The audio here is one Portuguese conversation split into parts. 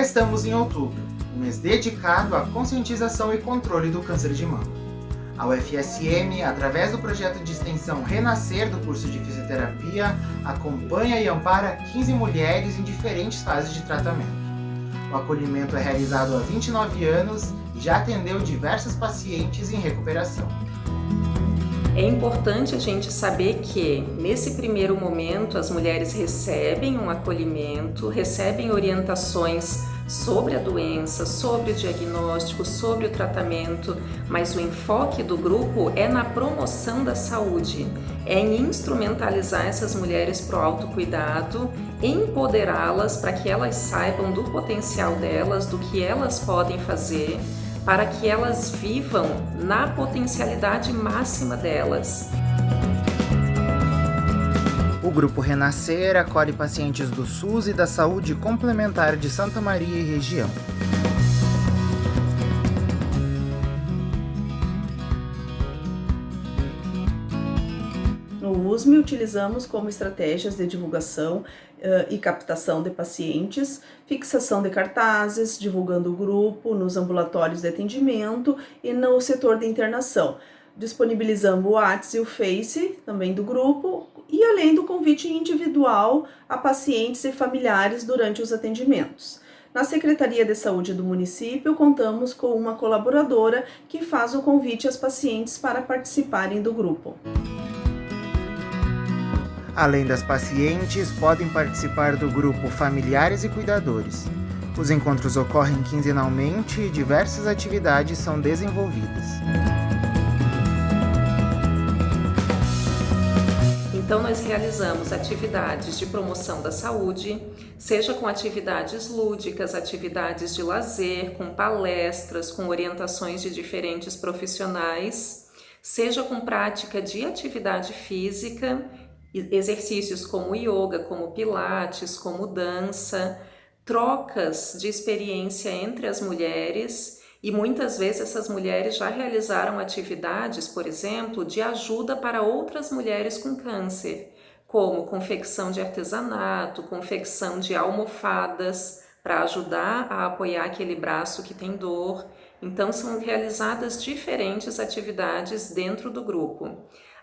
Estamos em outubro, um mês dedicado à conscientização e controle do câncer de mama. A UFSM, através do projeto de extensão Renascer do curso de fisioterapia, acompanha e ampara 15 mulheres em diferentes fases de tratamento. O acolhimento é realizado há 29 anos e já atendeu diversas pacientes em recuperação. É importante a gente saber que, nesse primeiro momento, as mulheres recebem um acolhimento, recebem orientações sobre a doença, sobre o diagnóstico, sobre o tratamento, mas o enfoque do grupo é na promoção da saúde, é em instrumentalizar essas mulheres para o autocuidado, empoderá-las para que elas saibam do potencial delas, do que elas podem fazer, para que elas vivam na potencialidade máxima delas. O Grupo Renascer acolhe pacientes do SUS e da Saúde Complementar de Santa Maria e região. No USM, utilizamos como estratégias de divulgação uh, e captação de pacientes, fixação de cartazes, divulgando o grupo nos ambulatórios de atendimento e no setor de internação. Disponibilizamos o WhatsApp e o Face também do grupo e além do convite individual a pacientes e familiares durante os atendimentos. Na Secretaria de Saúde do município, contamos com uma colaboradora que faz o convite às pacientes para participarem do grupo. Além das pacientes, podem participar do grupo familiares e cuidadores. Os encontros ocorrem quinzenalmente e diversas atividades são desenvolvidas. Então, nós realizamos atividades de promoção da saúde, seja com atividades lúdicas, atividades de lazer, com palestras, com orientações de diferentes profissionais, seja com prática de atividade física exercícios como yoga, como pilates, como dança, trocas de experiência entre as mulheres e muitas vezes essas mulheres já realizaram atividades, por exemplo, de ajuda para outras mulheres com câncer, como confecção de artesanato, confecção de almofadas para ajudar a apoiar aquele braço que tem dor. Então são realizadas diferentes atividades dentro do grupo.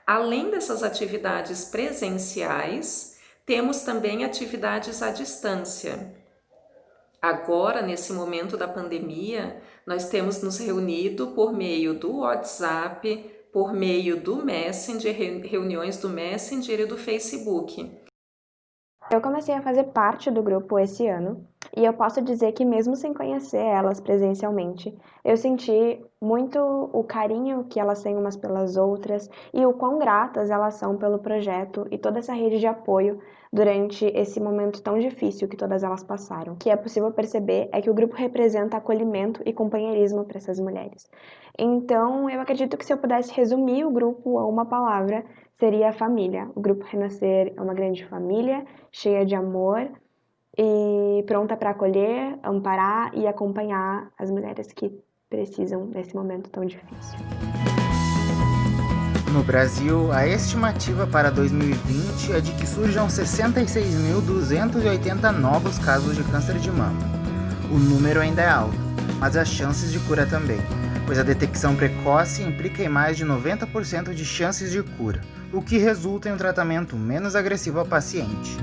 Além dessas atividades presenciais, temos também atividades à distância. Agora, nesse momento da pandemia, nós temos nos reunido por meio do WhatsApp, por meio do Messenger, reuniões do Messenger e do Facebook. Eu comecei a fazer parte do grupo esse ano e eu posso dizer que mesmo sem conhecer elas presencialmente, eu senti muito o carinho que elas têm umas pelas outras e o quão gratas elas são pelo projeto e toda essa rede de apoio durante esse momento tão difícil que todas elas passaram. O que é possível perceber é que o grupo representa acolhimento e companheirismo para essas mulheres. Então, eu acredito que se eu pudesse resumir o grupo a uma palavra, seria família. O grupo Renascer é uma grande família, cheia de amor, e pronta para acolher, amparar e acompanhar as mulheres que precisam nesse momento tão difícil. No Brasil, a estimativa para 2020 é de que surjam 66.280 novos casos de câncer de mama. O número ainda é alto, mas as chances de cura também, pois a detecção precoce implica em mais de 90% de chances de cura, o que resulta em um tratamento menos agressivo ao paciente.